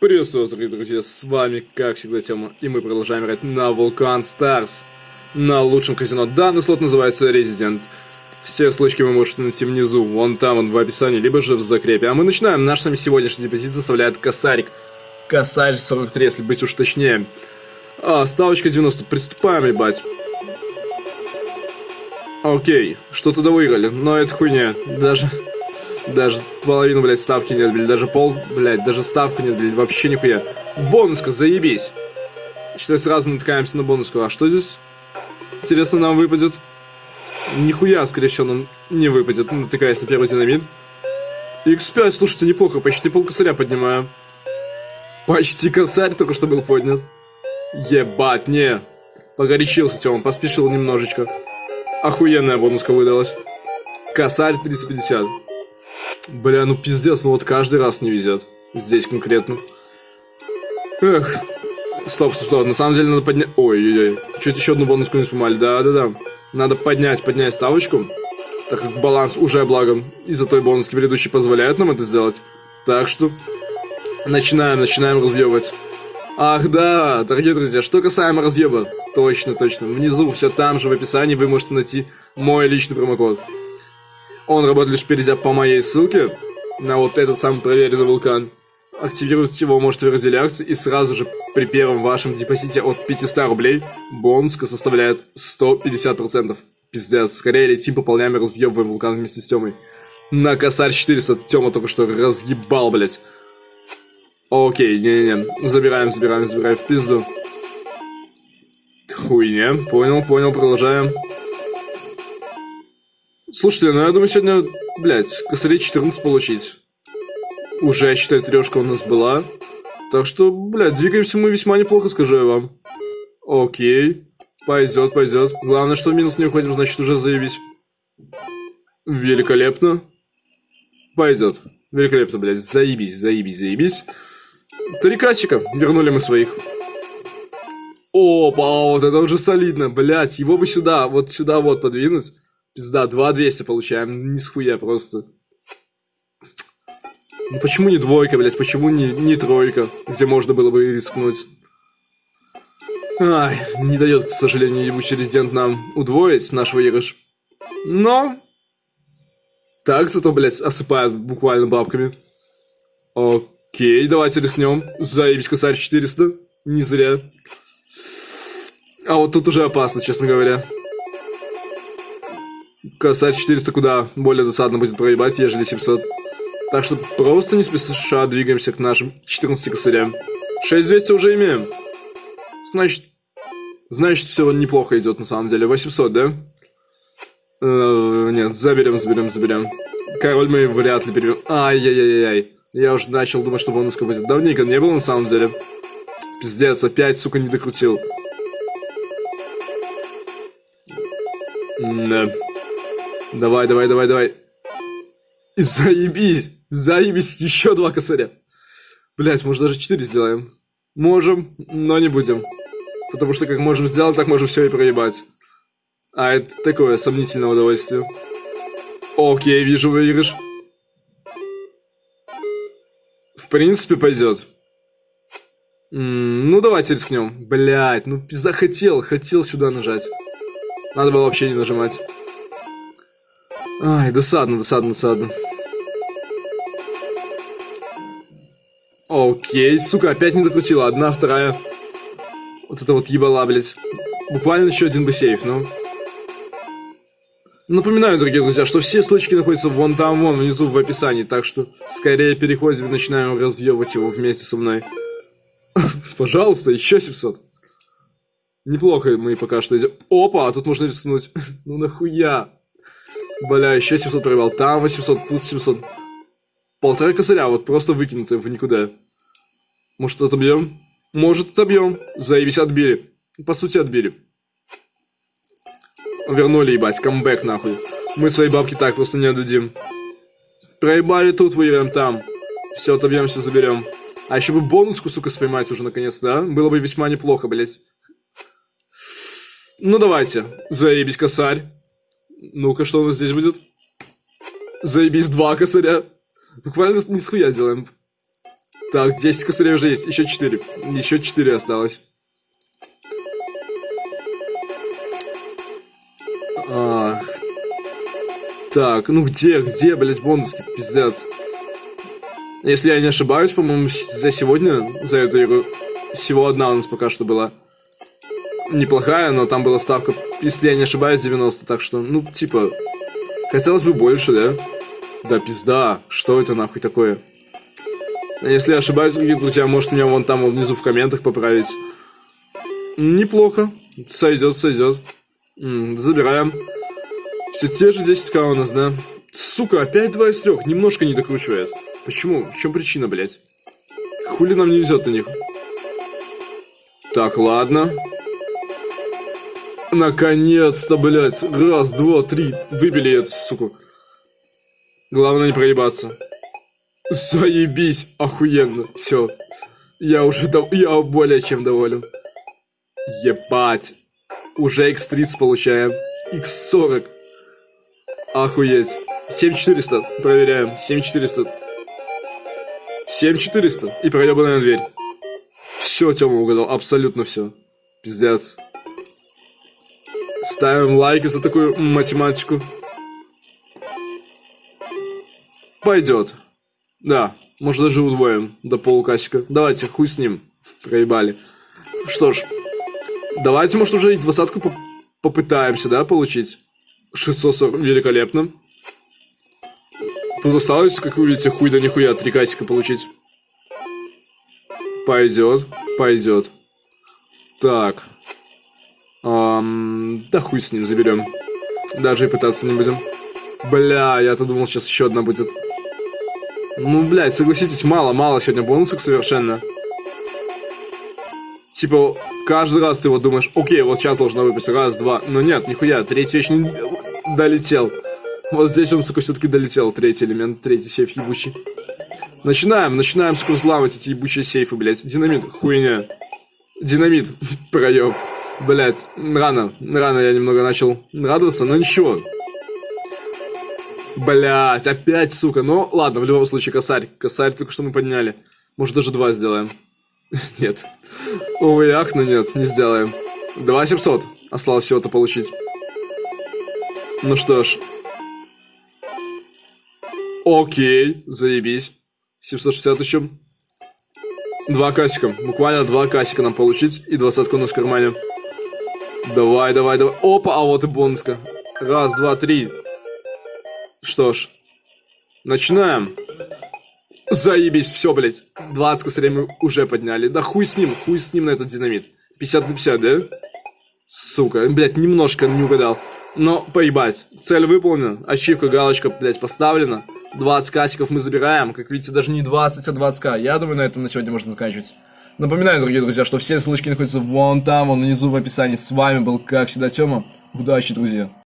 Приветствую вас, дорогие друзья, с вами, как всегда, Тёма, и мы продолжаем играть на Vulcan Stars, на лучшем казино. Данный слот называется Resident. Все ссылочки вы можете найти внизу, вон там, вон в описании, либо же в закрепе. А мы начинаем. Наш с вами сегодняшний депозит составляет косарик. Косарь 43, если быть уж точнее. А, ставочка 90. Приступаем, ебать. Окей, что-то выиграли, но это хуйня. Даже... Даже половину, блядь, ставки не отбили. Даже пол, блядь, даже ставку не отбили. Вообще нихуя. Бонуска, заебись. Считай, сразу натыкаемся на бонуску. А что здесь? Интересно, нам выпадет? Нихуя, скорее всего, нам не выпадет. Натыкаясь на первый динамит. X5, слушайте, неплохо. Почти пол косаря поднимаю. Почти косарь только что был поднят. Ебать, не. Погорячился Тёма, поспешил немножечко. Охуенная бонуска выдалась. Косарь 350. Бля, ну пиздец, ну вот каждый раз не везет. Здесь конкретно. Эх. Стоп, стоп, стоп. На самом деле надо поднять... Ой-ой-ой. Чуть еще одну бонуску не спомали. Да-да-да. Надо поднять, поднять ставочку. Так как баланс уже благом из-за той бонуски предыдущей позволяет нам это сделать. Так что... Начинаем, начинаем разъебывать. Ах да, дорогие друзья, что касаемо разъеба. Точно, точно. Внизу, все там же в описании вы можете найти мой личный промокод. Он работает лишь перейдя по моей ссылке на вот этот самый проверенный вулкан. Активировать его можете в разделе акций и сразу же при первом вашем депозите от 500 рублей бонуска составляет 150%. Пиздец, скорее летим, пополняем и разъебываем вулкан вместе с Тёмой. На косарь 400 Тёма только что разъебал, блять. Окей, не-не-не, забираем, забираем, забираем в пизду. Хуйня, понял, понял, продолжаем. Слушайте, ну я думаю сегодня, блядь, косарей 14 получить. Уже, считай, трешка у нас была. Так что, блядь, двигаемся мы весьма неплохо, скажу я вам. Окей. Пойдет, пойдет. Главное, что в минус не уходим, значит уже заебись. Великолепно. Пойдет. Великолепно, блядь. Заебись, заебись, заебись. Три кассика. Вернули мы своих. Опа, вот это уже солидно, блядь. Его бы сюда, вот сюда вот подвинуть. Пизда, 2200 получаем. Не схуя просто. Ну почему не двойка, блядь? Почему не, не тройка, где можно было бы рискнуть? Ай, не дает, к сожалению, ебучий резидент нам удвоить наш выигрыш. Но... Так, зато, блядь, осыпает буквально бабками. Окей, давайте рискнем. Заебись, косарь 400. Не зря. А вот тут уже опасно, честно говоря. Косарь 400 куда более досадно будет проебать, ежели 700. Так что просто не спеша двигаемся к нашим 14 косарям. 6200 уже имеем. Значит, значит, все неплохо идет на самом деле. 800, да? Э, нет, заберем, заберем, заберем. Король мы вряд ли берем. Ай-яй-яй-яй. Я уже начал думать, что бонуска будет. Давненько не было на самом деле. Пиздец, опять, сука, не докрутил. Да. Давай, давай, давай, давай. И заебись, заебись, еще два косаря. Блять, может даже четыре сделаем. Можем, но не будем. Потому что как можем сделать, так можем все и проебать. А это такое сомнительное удовольствие. Окей, вижу выигрыш. В принципе, пойдет. ну, давайте рискнем. Блять, ну пизда хотел, хотел сюда нажать. Надо было вообще не нажимать. Ай, досадно, досадно, досадно. Окей, сука, опять не докрутила. Одна, вторая. Вот это вот ебала, блядь. Буквально еще один бы сейф, ну. Напоминаю, дорогие друзья, что все ссылочки находятся вон там, вон внизу в описании, так что скорее переходим и начинаем разъебывать его вместе со мной. Пожалуйста, еще 700. Неплохо мы пока что идем. Опа, а тут можно рискнуть. ну нахуя? Бля, еще 700 проебал. Там 800, тут 700. Полтора косаря, вот просто выкинутые в никуда. Может, отобьем? Может, отобьем. Заебись, отбили. По сути, отбили. Вернули, ебать, камбэк, нахуй. Мы свои бабки так просто не отдадим. Проебали тут, выиграем там. Все, отобьем, все заберем. А еще бы бонуску, сука, споймать уже наконец, да? Было бы весьма неплохо, блять. Ну, давайте. Заебись, косарь. Ну-ка, что у нас здесь будет? Заебись, два косаря. Буквально не схуя делаем. Так, 10 косарей уже есть, еще 4. Еще 4 осталось. Ах. Так, ну где, где, блядь, бонуски, пиздец. Если я не ошибаюсь, по-моему, за сегодня, за эту игру, всего одна у нас пока что была. Неплохая, но там была ставка, если я не ошибаюсь, 90, так что, ну, типа, хотелось бы больше, да? Да, пизда, что это нахуй такое? Если я ошибаюсь, дорогие друзья, можете меня вон там внизу в комментах поправить. Неплохо, сойдет, сойдет. забираем. Все те же 10к у нас, да? Сука, опять 2 из 3, немножко не докручивает. Почему? В чем причина, блядь? Хули нам не везет на них? Так, ладно. Наконец-то, блядь. Раз, два, три. Выбили эту суку. Главное не проебаться. Заебись, охуенно. Все. Я уже дов... я более чем доволен. Ебать. Уже X30 получаем. X40. Охуеть. 7400. Проверяем. 7400. 7400 и проебанная дверь. Все, Тёма угадал, абсолютно все. Пиздец. Ставим лайки за такую математику. Пойдет. Да, может даже удвоим до полукасика. Давайте, хуй с ним. Проебали. Что ж, давайте, может, уже и двадцатку по попытаемся, да, получить. 640, великолепно. Тут осталось, как вы видите, хуй да нихуя три касика получить. Пойдет, пойдет. Так. Эм, да хуй с ним заберем. Даже и пытаться не будем. Бля, я-то думал, сейчас еще одна будет. Ну, блядь, согласитесь, мало-мало сегодня бонусов совершенно. Типа, каждый раз ты вот думаешь, окей, вот сейчас должна выпасть, раз, два. Но нет, нихуя, третий вещь не долетел. Вот здесь он, сука, все-таки долетел, третий элемент, третий сейф ебучий. Начинаем, начинаем, сука, взламывать эти ебучие сейфы, блядь. Динамит, хуйня. Динамит, проеб. Блядь, рано, рано я немного начал радоваться, но ничего. Блядь, опять, сука. Ну, ладно, в любом случае, косарь. Косарь только что мы подняли. Может, даже два сделаем. Нет. Увы, ах, но нет, не сделаем. 2700 осталось всего-то получить. Ну что ж, Окей, заебись. 760 еще. Два касика. Буквально два касика нам получить. И двадцатку у нас в кармане. Давай, давай, давай. Опа, а вот и бонуска. Раз, два, три. Что ж. Начинаем. Заебись, все, блядь. 20 косарей мы уже подняли. Да хуй с ним, хуй с ним на этот динамит. 50 на 50, да? Сука, блядь, немножко не угадал. Но поебать, цель выполнена, ачивка, галочка, блядь, поставлена. 20 касиков мы забираем, как видите, даже не 20, а 20к. Я думаю, на этом на сегодня можно заканчивать. Напоминаю, дорогие друзья, что все ссылочки находятся вон там, вон внизу в описании. С вами был, как всегда, Тёма. Удачи, друзья!